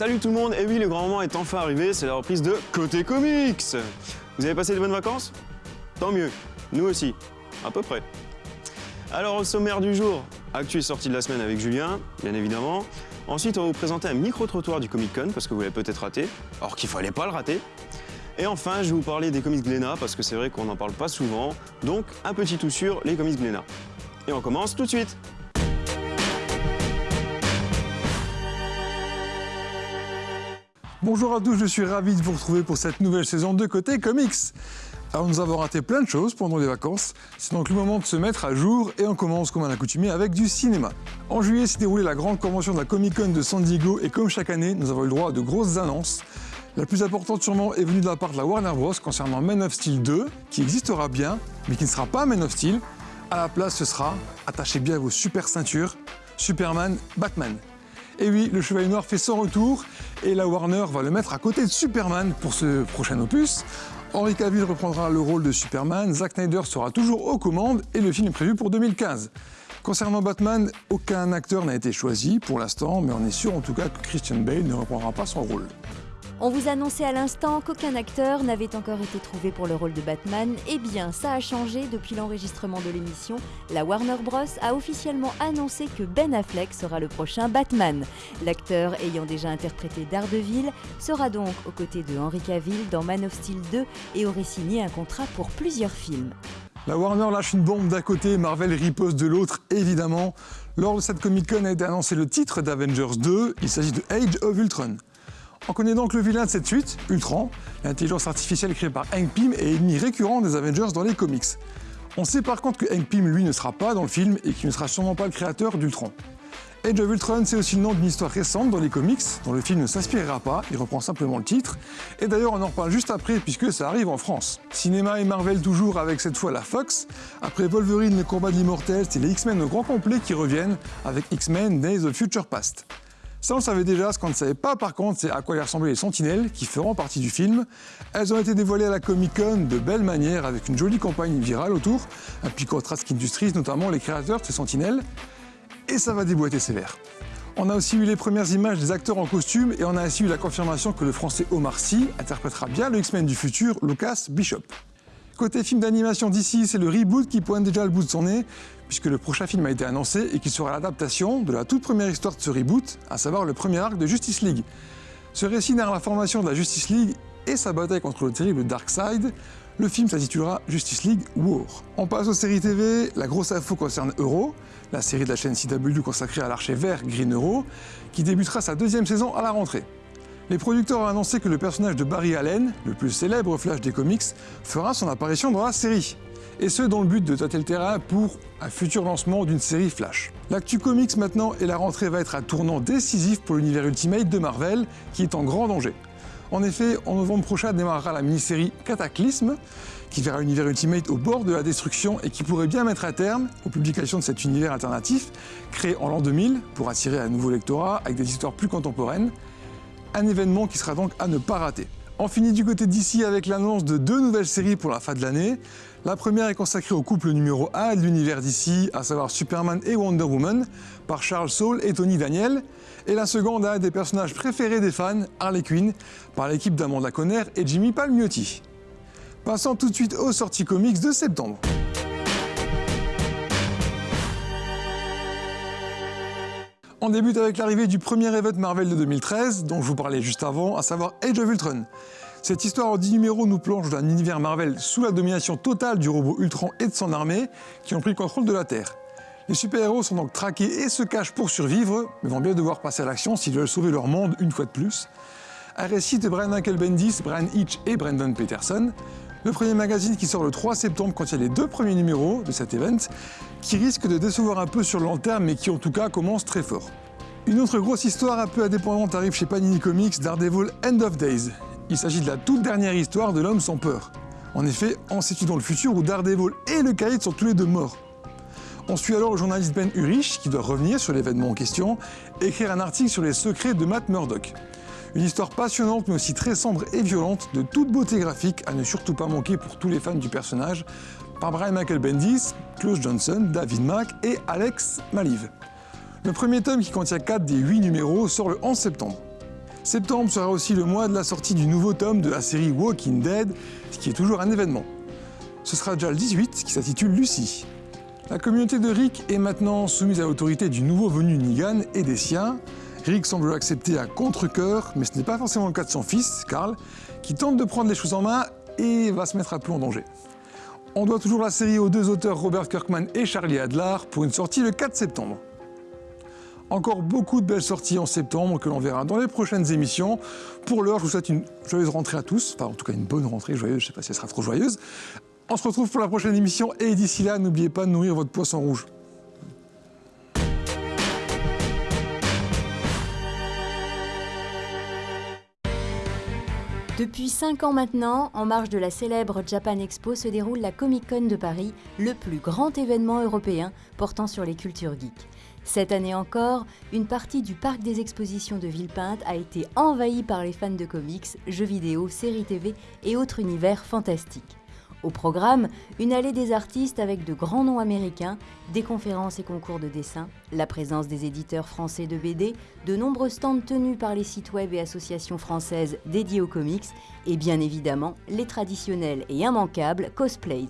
Salut tout le monde, et oui, le grand moment est enfin arrivé, c'est la reprise de Côté Comics. Vous avez passé de bonnes vacances? Tant mieux, nous aussi, à peu près. Alors au sommaire du jour, actu et sortie de la semaine avec Julien, bien évidemment. Ensuite, on va vous présenter un micro-trottoir du Comic Con, parce que vous l'avez peut-être raté, alors qu'il fallait pas le rater. Et enfin, je vais vous parler des comics Glénat, parce que c'est vrai qu'on n'en parle pas souvent, donc un petit tout sur les comics Glénat. Et on commence tout de suite Bonjour à tous, je suis ravi de vous retrouver pour cette nouvelle saison de Côté Comics. Alors nous avons raté plein de choses pendant les vacances, c'est donc le moment de se mettre à jour et on commence comme à l'accoutumée avec du cinéma. En juillet s'est déroulée la grande convention de la Comic Con de San Diego et comme chaque année, nous avons eu le droit à de grosses annonces. La plus importante sûrement est venue de la part de la Warner Bros concernant Man of Steel 2, qui existera bien, mais qui ne sera pas Man of Steel. À la place, ce sera, attachez bien vos super ceintures, Superman, Batman. Et oui, le Chevalier Noir fait son retour et la Warner va le mettre à côté de Superman pour ce prochain opus. Henry Cavill reprendra le rôle de Superman, Zack Snyder sera toujours aux commandes et le film est prévu pour 2015. Concernant Batman, aucun acteur n'a été choisi pour l'instant, mais on est sûr en tout cas que Christian Bale ne reprendra pas son rôle. On vous annonçait à l'instant qu'aucun acteur n'avait encore été trouvé pour le rôle de Batman. Eh bien, ça a changé depuis l'enregistrement de l'émission. La Warner Bros. a officiellement annoncé que Ben Affleck sera le prochain Batman. L'acteur ayant déjà interprété Daredevil sera donc aux côtés de Henry Cavill dans Man of Steel 2 et aurait signé un contrat pour plusieurs films. La Warner lâche une bombe d'un côté, Marvel riposte de l'autre, évidemment. Lors de cette Comic Con a été annoncé le titre d'Avengers 2, il s'agit de Age of Ultron. On connaît donc le vilain de cette suite, Ultron, l'intelligence artificielle créée par Hank Pym et ennemi récurrent des Avengers dans les comics. On sait par contre que Hank Pym, lui, ne sera pas dans le film et qu'il ne sera sûrement pas le créateur d'Ultron. Age of Ultron, c'est aussi le nom d'une histoire récente dans les comics, dont le film ne s'inspirera pas, il reprend simplement le titre. Et d'ailleurs, on en reparle juste après, puisque ça arrive en France. Cinéma et Marvel toujours avec cette fois la Fox. Après Wolverine, le combat de l'immortel, c'est les X-Men au grand complet qui reviennent, avec X-Men Days of Future Past. Ça, on savait déjà. Ce qu'on ne savait pas, par contre, c'est à quoi ressemblaient les Sentinelles, qui feront partie du film. Elles ont été dévoilées à la Comic-Con de belle manière, avec une jolie campagne virale autour, un piquant Trask Industries, notamment les créateurs de ces Sentinelles. Et ça va déboîter sévère. On a aussi eu les premières images des acteurs en costume et on a ainsi eu la confirmation que le français Omar Sy interprétera bien le X-Men du futur, Lucas Bishop. Côté film d'animation d'ici, c'est le reboot qui pointe déjà le bout de son nez, puisque le prochain film a été annoncé et qui sera l'adaptation de la toute première histoire de ce reboot, à savoir le premier arc de Justice League. Ce récit narre la formation de la Justice League et sa bataille contre le terrible Darkseid. Le film s'intitulera Justice League War. On passe aux séries TV. La grosse info concerne Euro, la série de la chaîne CW consacrée à l'archer vert Green Euro, qui débutera sa deuxième saison à la rentrée. Les producteurs ont annoncé que le personnage de Barry Allen, le plus célèbre Flash des comics, fera son apparition dans la série. Et ce, dans le but de tâter le terrain pour un futur lancement d'une série Flash. L'actu comics maintenant et la rentrée va être un tournant décisif pour l'univers Ultimate de Marvel, qui est en grand danger. En effet, en novembre prochain démarrera la mini-série Cataclysme, qui verra l'univers Ultimate au bord de la destruction et qui pourrait bien mettre un terme aux publications de cet univers alternatif, créé en l'an 2000 pour attirer un nouveau lectorat avec des histoires plus contemporaines, un événement qui sera donc à ne pas rater. On finit du côté d'ici avec l'annonce de deux nouvelles séries pour la fin de l'année. La première est consacrée au couple numéro 1 de l'univers d'ici, à savoir Superman et Wonder Woman, par Charles Saul et Tony Daniel. Et la seconde a un des personnages préférés des fans, Harley Quinn, par l'équipe d'Amanda Conner et Jimmy Palmiotti. Passons tout de suite aux sorties comics de septembre. On débute avec l'arrivée du premier event Marvel de 2013, dont je vous parlais juste avant, à savoir Age of Ultron. Cette histoire en 10 numéros nous plonge dans un univers Marvel sous la domination totale du robot Ultron et de son armée, qui ont pris le contrôle de la Terre. Les super-héros sont donc traqués et se cachent pour survivre, mais vont bien devoir passer à l'action s'ils veulent sauver leur monde une fois de plus. Un récit de Brian Michael Bendis, Brian Hitch et Brendan Peterson, le premier magazine qui sort le 3 septembre contient les deux premiers numéros de cet event, qui risque de décevoir un peu sur le long terme, mais qui en tout cas commence très fort. Une autre grosse histoire un peu indépendante arrive chez Panini Comics, Daredevil End of Days. Il s'agit de la toute dernière histoire de l'homme sans peur. En effet, on situe dans le futur où Daredevil et le Caïd sont tous les deux morts. On suit alors le journaliste Ben Urich, qui doit revenir sur l'événement en question, et écrire un article sur les secrets de Matt Murdock. Une histoire passionnante mais aussi très sombre et violente, de toute beauté graphique, à ne surtout pas manquer pour tous les fans du personnage, par Brian Michael Bendis, Klaus Johnson, David Mack et Alex Maliv. Le premier tome, qui contient 4 des 8 numéros, sort le 11 septembre. Septembre sera aussi le mois de la sortie du nouveau tome de la série Walking Dead, ce qui est toujours un événement. Ce sera déjà le 18 qui s'intitule Lucie. La communauté de Rick est maintenant soumise à l'autorité du nouveau venu Negan et des siens. Rick semble accepter à contre-coeur, mais ce n'est pas forcément le cas de son fils, Carl, qui tente de prendre les choses en main et va se mettre à peu en danger. On doit toujours la série aux deux auteurs Robert Kirkman et Charlie Adler pour une sortie le 4 septembre. Encore beaucoup de belles sorties en septembre que l'on verra dans les prochaines émissions. Pour l'heure, je vous souhaite une joyeuse rentrée à tous, enfin en tout cas une bonne rentrée joyeuse, je ne sais pas si elle sera trop joyeuse. On se retrouve pour la prochaine émission et d'ici là, n'oubliez pas de nourrir votre poisson rouge. Depuis 5 ans maintenant, en marge de la célèbre Japan Expo se déroule la Comic Con de Paris, le plus grand événement européen portant sur les cultures geeks. Cette année encore, une partie du parc des expositions de Villepinte a été envahie par les fans de comics, jeux vidéo, séries TV et autres univers fantastiques. Au programme, une allée des artistes avec de grands noms américains, des conférences et concours de dessin, la présence des éditeurs français de BD, de nombreux stands tenus par les sites web et associations françaises dédiées aux comics, et bien évidemment les traditionnels et immanquables cosplays.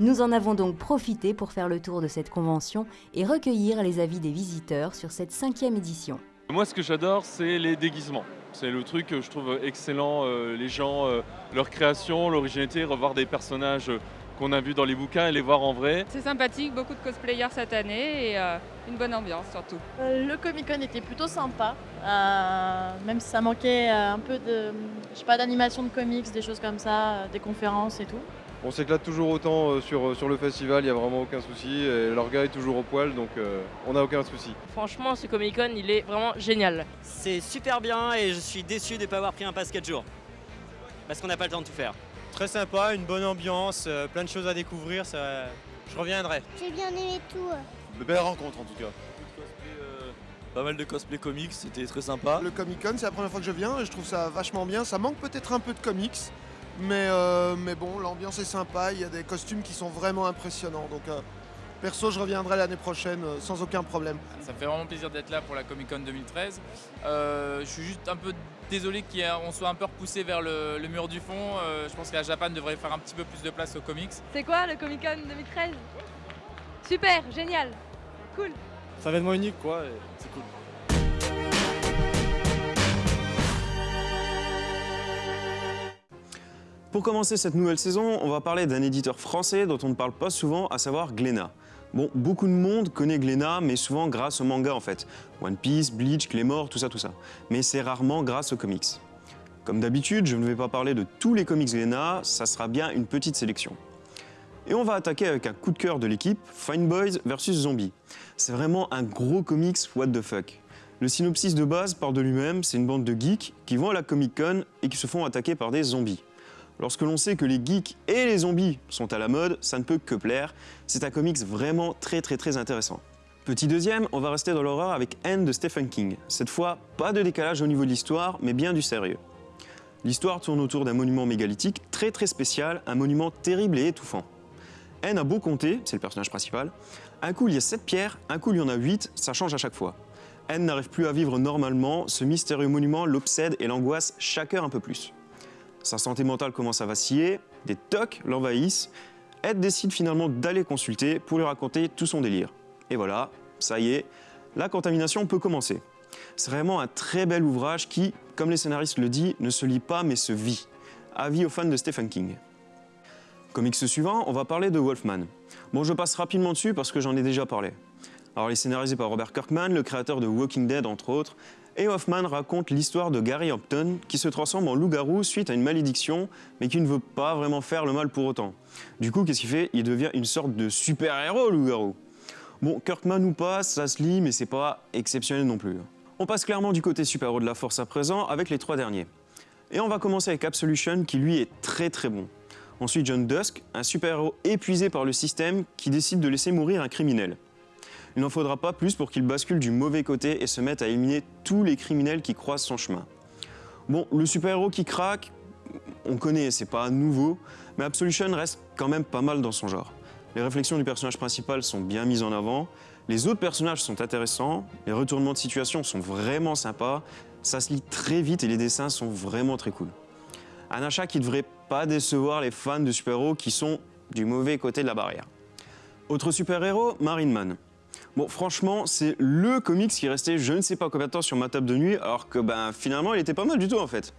Nous en avons donc profité pour faire le tour de cette convention et recueillir les avis des visiteurs sur cette cinquième édition. Moi, ce que j'adore, c'est les déguisements. C'est le truc que je trouve excellent. euh, les gens, euh, leur création, l'originalité, revoir des personnages qu'on a vus dans les bouquins et les voir en vrai. C'est sympathique, beaucoup de cosplayers cette année et euh, une bonne ambiance surtout. Euh, Le Comic Con était plutôt sympa, euh, même si ça manquait euh, un peu de, je sais pas, d'animation de comics, des choses comme ça, euh, des conférences et tout. On s'éclate toujours autant euh, sur, sur le festival, il n'y a vraiment aucun souci. Et leur gars est toujours au poil, donc euh, on n'a aucun souci. Franchement, ce Comic Con, il est vraiment génial. C'est super bien et je suis déçu de ne pas avoir pris un pass 4 jours. Parce qu'on n'a pas le temps de tout faire. Très sympa, une bonne ambiance, euh, plein de choses à découvrir, ça, je reviendrai. J'ai bien aimé tout. De belles rencontres en tout cas. Pas mal de cosplay comics, c'était très sympa. Le Comic Con, c'est la première fois que je viens et je trouve ça vachement bien. Ça manque peut-être un peu de comics, mais, euh, mais bon, l'ambiance est sympa. Il y a des costumes qui sont vraiment impressionnants. Donc, euh, perso, je reviendrai l'année prochaine euh, sans aucun problème. Ça me fait vraiment plaisir d'être là pour la Comic Con 2013. Euh, je suis juste un peu désolé qu'on soit un peu repoussé vers le, le mur du fond. Euh, je pense que la Japan devrait faire un petit peu plus de place aux comics. C'est quoi le Comic Con 2013 Super, génial, cool. C'est un événement unique quoi, et c'est cool. Pour commencer cette nouvelle saison, on va parler d'un éditeur français dont on ne parle pas souvent, à savoir Glénat. Bon, beaucoup de monde connaît Glénat, mais souvent grâce au manga en fait. One Piece, Bleach, Claymore, tout ça, tout ça. Mais c'est rarement grâce aux comics. Comme d'habitude, je ne vais pas parler de tous les comics Glénat, ça sera bien une petite sélection. Et on va attaquer avec un coup de cœur de l'équipe, Fine Boys vs Zombies. C'est vraiment un gros comics what the fuck. Le synopsis de base part de lui-même, c'est une bande de geeks qui vont à la Comic Con et qui se font attaquer par des zombies. Lorsque l'on sait que les geeks et les zombies sont à la mode, ça ne peut que plaire. C'est un comics vraiment très très très intéressant. Petit deuxième, on va rester dans l'horreur avec N de Stephen King. Cette fois, pas de décalage au niveau de l'histoire, mais bien du sérieux. L'histoire tourne autour d'un monument mégalithique très très spécial, un monument terrible et étouffant. N a beau compter, c'est le personnage principal, un coup il y a 7 pierres, un coup il y en a 8, ça change à chaque fois. N n'arrive plus à vivre normalement, ce mystérieux monument l'obsède et l'angoisse chaque heure un peu plus. Sa santé mentale commence à vaciller, des tocs l'envahissent. Ed décide finalement d'aller consulter pour lui raconter tout son délire. Et voilà, ça y est, la contamination peut commencer. C'est vraiment un très bel ouvrage qui, comme les scénaristes le disent, ne se lit pas mais se vit. Avis aux fans de Stephen King. Comics suivant, on va parler de Wolfman. Bon, je passe rapidement dessus parce que j'en ai déjà parlé. Alors, il est scénarisé par Robert Kirkman, le créateur de Walking Dead entre autres, et Hoffman raconte l'histoire de Gary Hampton qui se transforme en loup-garou suite à une malédiction, mais qui ne veut pas vraiment faire le mal pour autant. Du coup, qu'est-ce qu'il fait? Il devient une sorte de super-héros, loup-garou. Bon, Kirkman ou pas, ça se lit, mais c'est pas exceptionnel non plus. On passe clairement du côté super-héros de la force à présent avec les trois derniers. Et on va commencer avec Absolution qui lui est très très bon. Ensuite, John Dusk, un super-héros épuisé par le système qui décide de laisser mourir un criminel. Il n'en faudra pas plus pour qu'il bascule du mauvais côté et se mette à éliminer tous les criminels qui croisent son chemin. Bon, le super-héros qui craque, on connaît, c'est pas nouveau, mais Absolution reste quand même pas mal dans son genre. Les réflexions du personnage principal sont bien mises en avant, les autres personnages sont intéressants, les retournements de situation sont vraiment sympas, Ça se lit très vite et les dessins sont vraiment très cool. Un achat qui ne devrait pas décevoir les fans de super-héros qui sont du mauvais côté de la barrière. Autre super-héros, Marine Man. Bon, franchement, c'est le comics qui restait je ne sais pas combien de temps sur ma table de nuit, alors que ben, finalement, il était pas mal du tout en fait.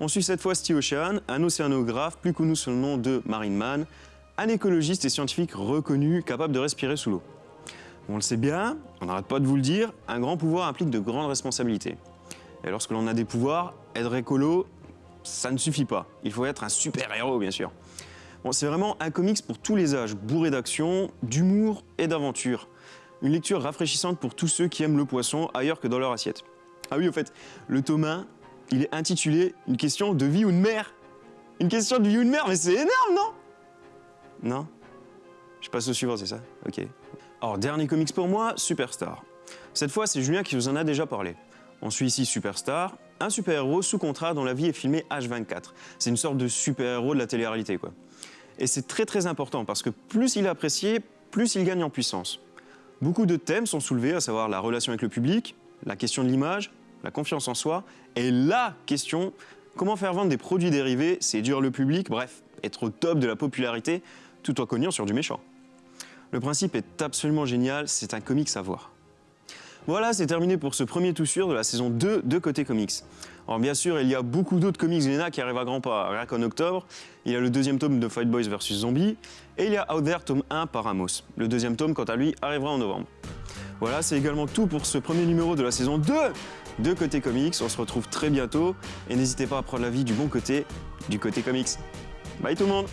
On suit cette fois Steve Ocean, un océanographe plus connu sous le nom de Marine Man, un écologiste et scientifique reconnu capable de respirer sous l'eau. On le sait bien, on n'arrête pas de vous le dire, un grand pouvoir implique de grandes responsabilités. Et lorsque l'on a des pouvoirs, être écolo, ça ne suffit pas. Il faut être un super-héros, bien sûr. Bon, c'est vraiment un comics pour tous les âges, bourré d'action, d'humour et d'aventure. Une lecture rafraîchissante pour tous ceux qui aiment le poisson ailleurs que dans leur assiette. Ah oui, au fait, le tome 1, il est intitulé Une question de vie ou de mer. Une question de vie ou de mer, mais c'est énorme, non? Non? Je passe au suivant, c'est ça? Ok. Alors, dernier comics pour moi, Superstar. Cette fois, c'est Julien qui vous en a déjà parlé. On suit ici Superstar, un super-héros sous contrat dont la vie est filmée H24. C'est une sorte de super-héros de la télé-réalité, quoi. Et c'est très très important parce que plus il est apprécié, plus il gagne en puissance. Beaucoup de thèmes sont soulevés, à savoir la relation avec le public, la question de l'image, la confiance en soi, et la question comment faire vendre des produits dérivés, séduire le public, bref, être au top de la popularité, tout en cognant sur du méchant. Le principe est absolument génial, c'est un comics à voir. Voilà, c'est terminé pour ce premier tout sûr de la saison 2 de Côté Comics. Alors bien sûr, il y a beaucoup d'autres comics Lena qui arrivent à grands pas. Rien qu'en octobre, il y a le deuxième tome de Fight Boys vs Zombies et il y a Out There tome 1 par Amos. Le deuxième tome, quant à lui, arrivera en novembre. Voilà, c'est également tout pour ce premier numéro de la saison 2 de Côté Comics. On se retrouve très bientôt et n'hésitez pas à prendre la vie du bon côté, du côté comics. Bye tout le monde